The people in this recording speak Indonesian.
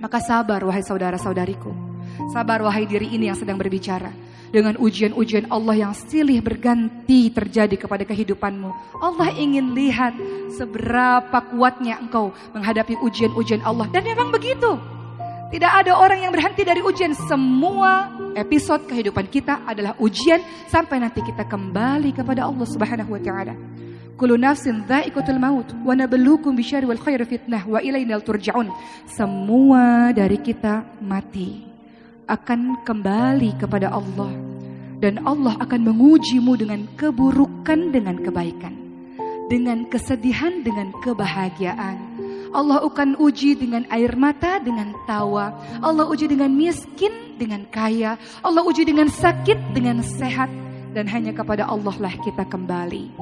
Maka sabar wahai saudara-saudariku. Sabar wahai diri ini yang sedang berbicara. Dengan ujian-ujian Allah yang silih berganti terjadi kepada kehidupanmu. Allah ingin lihat seberapa kuatnya engkau menghadapi ujian-ujian Allah. Dan memang begitu. Tidak ada orang yang berhenti dari ujian. Semua episode kehidupan kita adalah ujian sampai nanti kita kembali kepada Allah Subhanahu wa taala. Kullu nafsin dha'iqatul maut wa nabluukum bisyarri wal khairi fitnah wa ilaina turja'un. Semua dari kita mati akan kembali kepada Allah dan Allah akan mengujimu dengan keburukan dengan kebaikan, dengan kesedihan dengan kebahagiaan. Allah akan uji dengan air mata, dengan tawa. Allah uji dengan miskin, dengan kaya. Allah uji dengan sakit, dengan sehat. Dan hanya kepada Allah lah kita kembali.